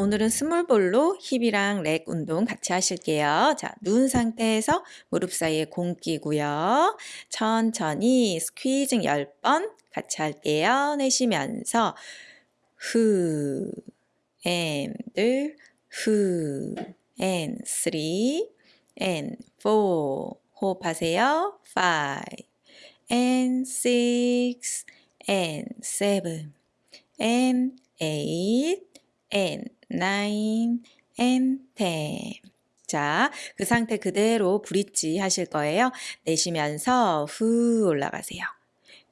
오늘은 small ball로 힙이랑 leg 운동 같이 하실게요. 자, 누운 상태에서 무릎 사이에 공 끼고요. 천천히 squeezing 10번 같이 할게요. 내쉬면서 후, and, 후, and, three, and, four. 호흡하세요. five, and six, and seven, and eight, and nine, and ten. 자, 그 상태 그대로 브릿지 하실 거예요. 내쉬면서 후 올라가세요.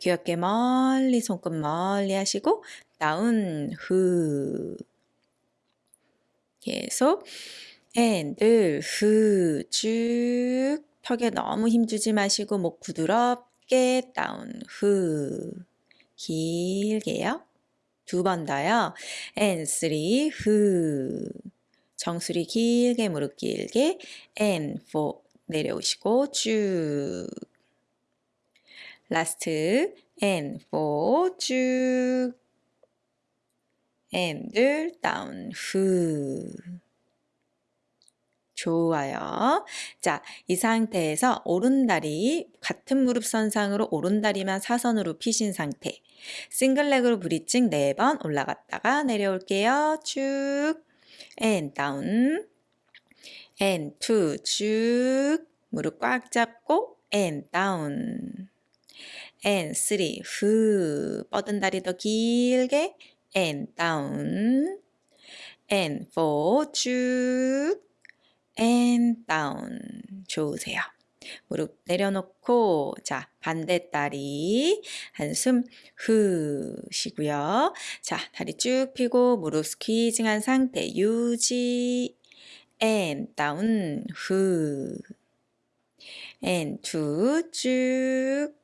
귀엽게 멀리 손끝 멀리 하시고 다운 후 계속 and 후쭉 턱에 너무 힘주지 마시고 목 부드럽게 다운 후 길게요. 두 번 더요. and three 후 정수리 길게 무릎 길게 and four 내려오시고 쭉. last and four 쭉. and down 후 좋아요. 자, 이 상태에서 오른다리 같은 무릎 선상으로 오른다리만 사선으로 펴신 상태. 싱글렉으로 브리징 4번 올라갔다가 내려올게요. 쭉. And down. And two. 쭉. 무릎 꽉 잡고 and down. And three. 후. 뻗은 다리 더 길게 and down. And four. 쭉 and down 좋으세요. 무릎 내려놓고 자 반대 다리 한숨 후 쉬고요. 자 다리 쭉 펴고 무릎 스퀴징한 상태 유지 and down 후 and two 쭉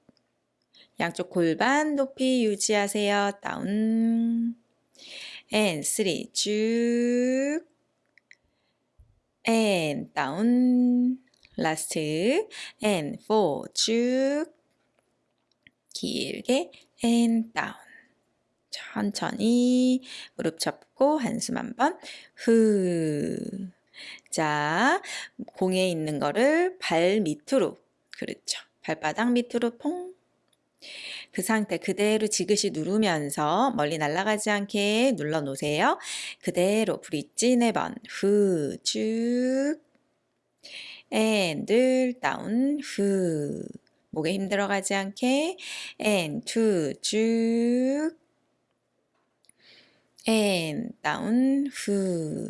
양쪽 골반 높이 유지하세요. 다운 and three 쭉 and down last. and four 쭉. 길게. and down 천천히. 무릎 접고 한숨 한번. 후. 자, 공에 있는 거를 발 밑으로. 그렇죠. 발바닥 밑으로 퐁. 그 상태 그대로 지그시 누르면서 멀리 날아가지 않게 눌러 놓으세요. 그대로 브릿지 4번. 후 쭉. And down 후. 목에 힘 들어가지 않게. And two 쭉. And down 후.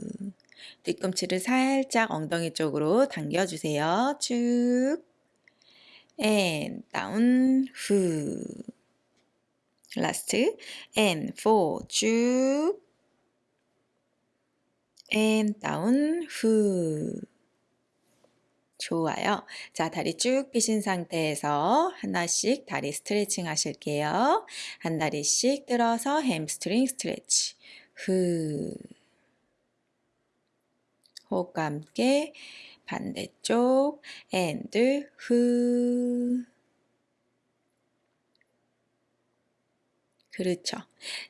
뒤꿈치를 살짝 엉덩이 쪽으로 당겨주세요. 쭉 and down 후 last and four 쭉 and down 후 좋아요. 자, 다리 쭉 펴신 상태에서 하나씩 다리 스트레칭 하실게요. 한 다리씩 들어서 hamstring stretch. 후. 호흡과 함께 반대쪽 and 후. 그렇죠.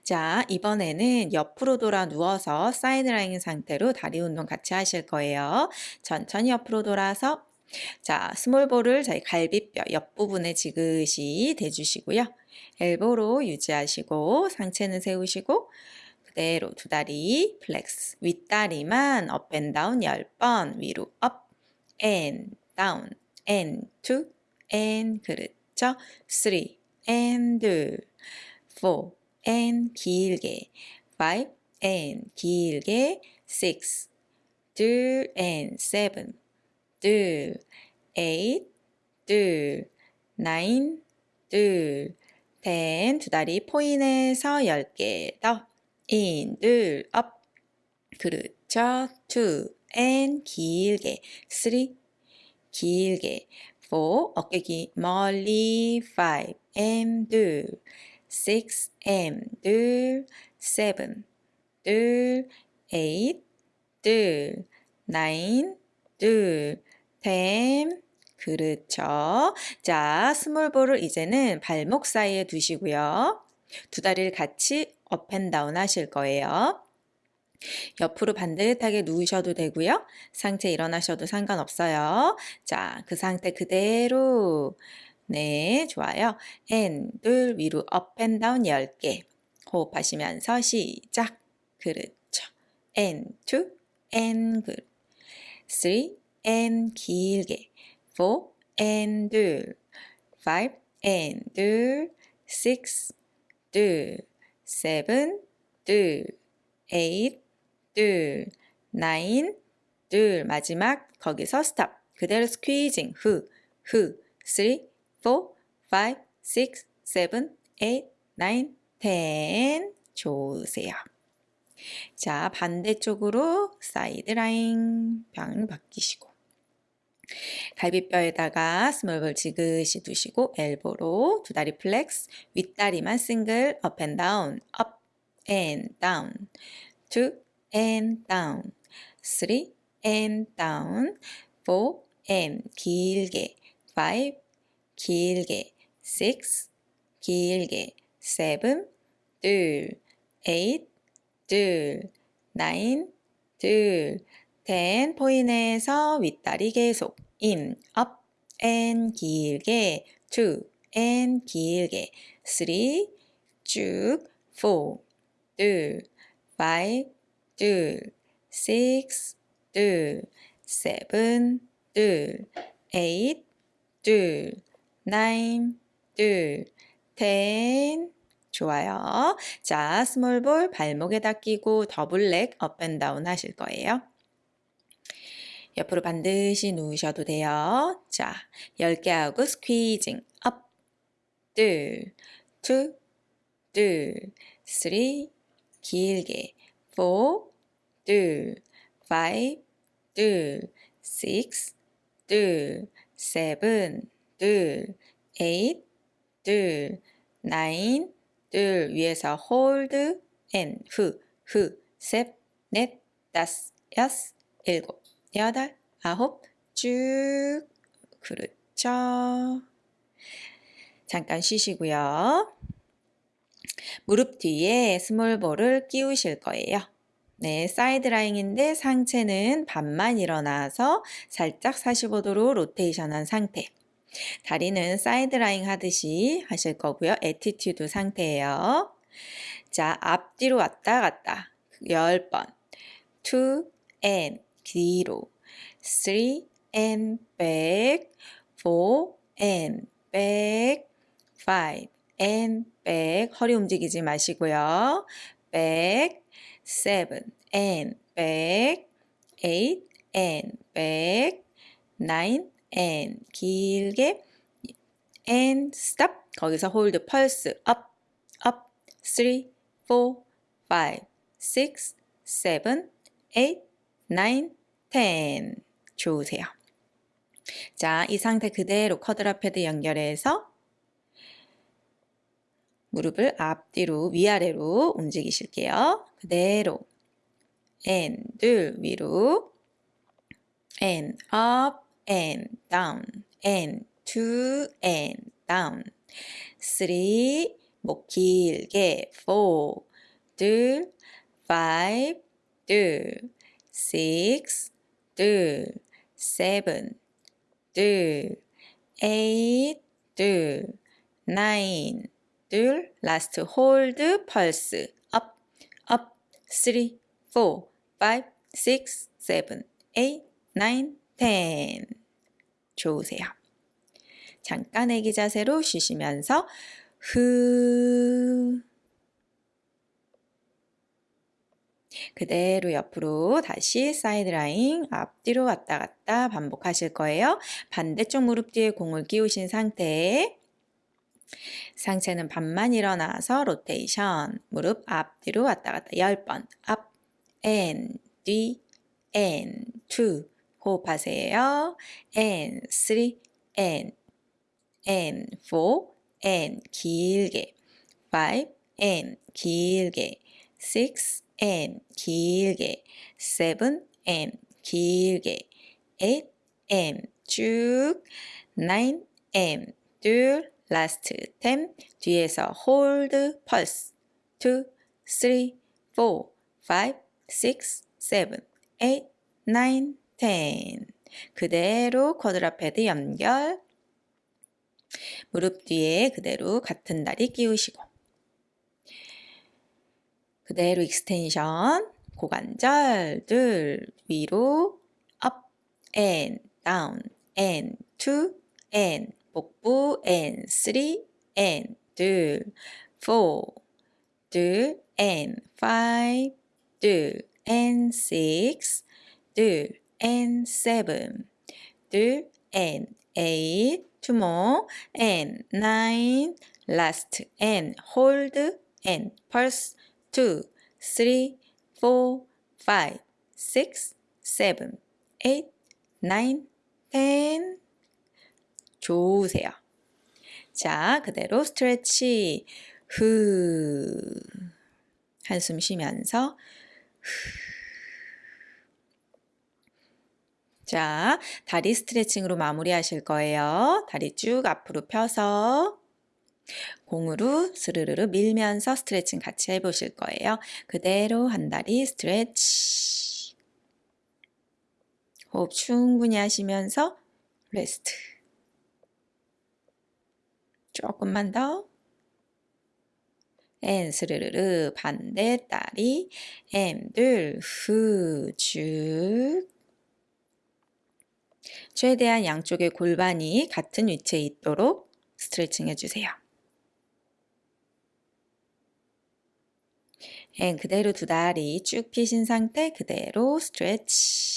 자, 이번에는 옆으로 돌아 누워서 side lying 상태로 다리 운동 같이 하실 거예요. 천천히 옆으로 돌아서 자, small ball을 저희 갈비뼈 옆부분에 지그시 대주시고요. elbow로 유지하시고 상체는 세우시고 그대로 두 다리 flex 윗다리만 up and down 10번 위로 up and down and two 앤 그렇죠. 3 앤둘 four and 길게 five and 길게 six 둘 and seven 둘 eight 둘 nine 둘 ten 두 다리 포인해서 열 개 더 in 둘 up 그렇죠 two and 길게. three 길게. Four 어깨 기. 멀리. Five and 둘. Six and 둘. Seven 둘. Eight 둘. Nine 둘. Ten. 그렇죠. 자, small ball을 이제는 발목 사이에 두시고요. 두 다리를 같이 up and down 하실 거예요. 옆으로 반듯하게 누우셔도 되고요. 상체 일어나셔도 상관없어요. 자, 그 상태 그대로 네, 좋아요. and, 둘, 위로 up and down 10개. 호흡하시면서 시작. 그렇죠. and, two, and, 그 three, and, 길게. four, and, 둘. five, and, 둘. six, 둘. seven, 둘. 에잇, 둘. nine, 둘. 마지막 거기서 stop. 그대로 squeezing. 후, 후. three, 4, 5, 6, 7, 8, 9, 10 좋으세요. 자, 반대쪽으로 side lying 방향 바꾸시고 갈비뼈에다가 small ball 지그시 두시고 elbow로 두 다리 flex 윗다리만 single up and down up and down two and down three and down four and 길게 five 길게 six 길게 seven 둘 eight 둘 nine 둘 ten point에서 윗다리 계속 in up and 길게 two and 길게 three 쭉 four 둘 five 둘 six 둘 seven 둘 eight 둘 nine, 둘, ten. 좋아요. 자, 스몰볼 발목에다 끼고 더블렉 업앤다운 하실 거예요. 옆으로 반드시 누우셔도 돼요. 자, 10개 하고 스퀴징 업, 둘, 투, 둘, 쓰리, 길게, 포, 둘, 위에서 hold, and, 후, 후, 셋, 넷, 다섯, 여섯, 일곱, 여덟, 아홉, 쭉, 그렇죠. 잠깐 쉬시고요. 무릎 뒤에 small ball을 끼우실 거예요. 네, side lying인데 상체는 반만 일어나서 살짝 45도로 로테이션한 상태. 다리는 side lying 하듯이 하실 거고요. attitude 상태예요. 자, 앞뒤로 왔다 갔다. 10번. 2 and 뒤로. 3 and back. 4 and back. 5 and back. 허리 움직이지 마시고요. back. 7 and back. 8 and back. 9 and 길게 and stop 거기서 hold pulse up up 3 4 5 6 7 8 9 10 좋으세요. 자, 이 상태 그대로 쿼드라 패드 연결해서 무릎을 앞뒤로 위아래로 움직이실게요. 그대로 and 둘 위로 and up and down and two and down three 목 길게 four 둘 five 둘 six 둘 seven 둘 eight 둘 nine 둘 last hold pulse up up three four five six seven eight nine 10. 좋으세요. 잠깐 애기 자세로 쉬시면서 후 그대로 옆으로 다시 side lying 앞뒤로 왔다 갔다 반복하실 거예요. 반대쪽 무릎 뒤에 공을 끼우신 상태에 상체는 반만 일어나서 로테이션. 무릎 앞뒤로 왔다 갔다. 10번. 앞, and, 뒤, and, two 호흡하세요. and 3 and and 4 and 길게. 5 and 길게. 6 and 길게. 7 and 길게. 8 and 쭉. 9 and 둘 last 10 뒤에서 hold pulse 2 3 4 5 6, 7, 8, 9, 10. 그대로 quadruped 연결. 무릎 뒤에 그대로 같은 다리 끼우시고. 그대로 extension. 고관절 둘 위로 up and down and two and 복부 and three and 둘 four 둘 and five 둘 and six 둘 and seven 둘 and eight two more and nine last and hold and pulse two three four five six seven eight nine ten 좋으세요. 자, 그대로 스트레치. 후. 한숨 쉬면서 후. 자, 다리 스트레칭으로 마무리하실 거예요. 다리 쭉 앞으로 펴서 공으로 스르르르 밀면서 스트레칭 같이 해보실 거예요. 그대로 한 다리 stretch. 호흡 충분히 하시면서 rest. 조금만 더. and 스르르르 반대 다리 엠둘 후쭉 최대한 양쪽의 골반이 같은 위치에 있도록 스트레칭 해주세요. and 그대로 두 다리 쭉 펴신 상태 그대로 stretch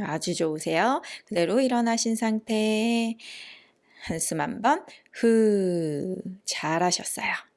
아주 좋으세요. 그대로 일어나신 상태 한숨 한번 후 잘하셨어요.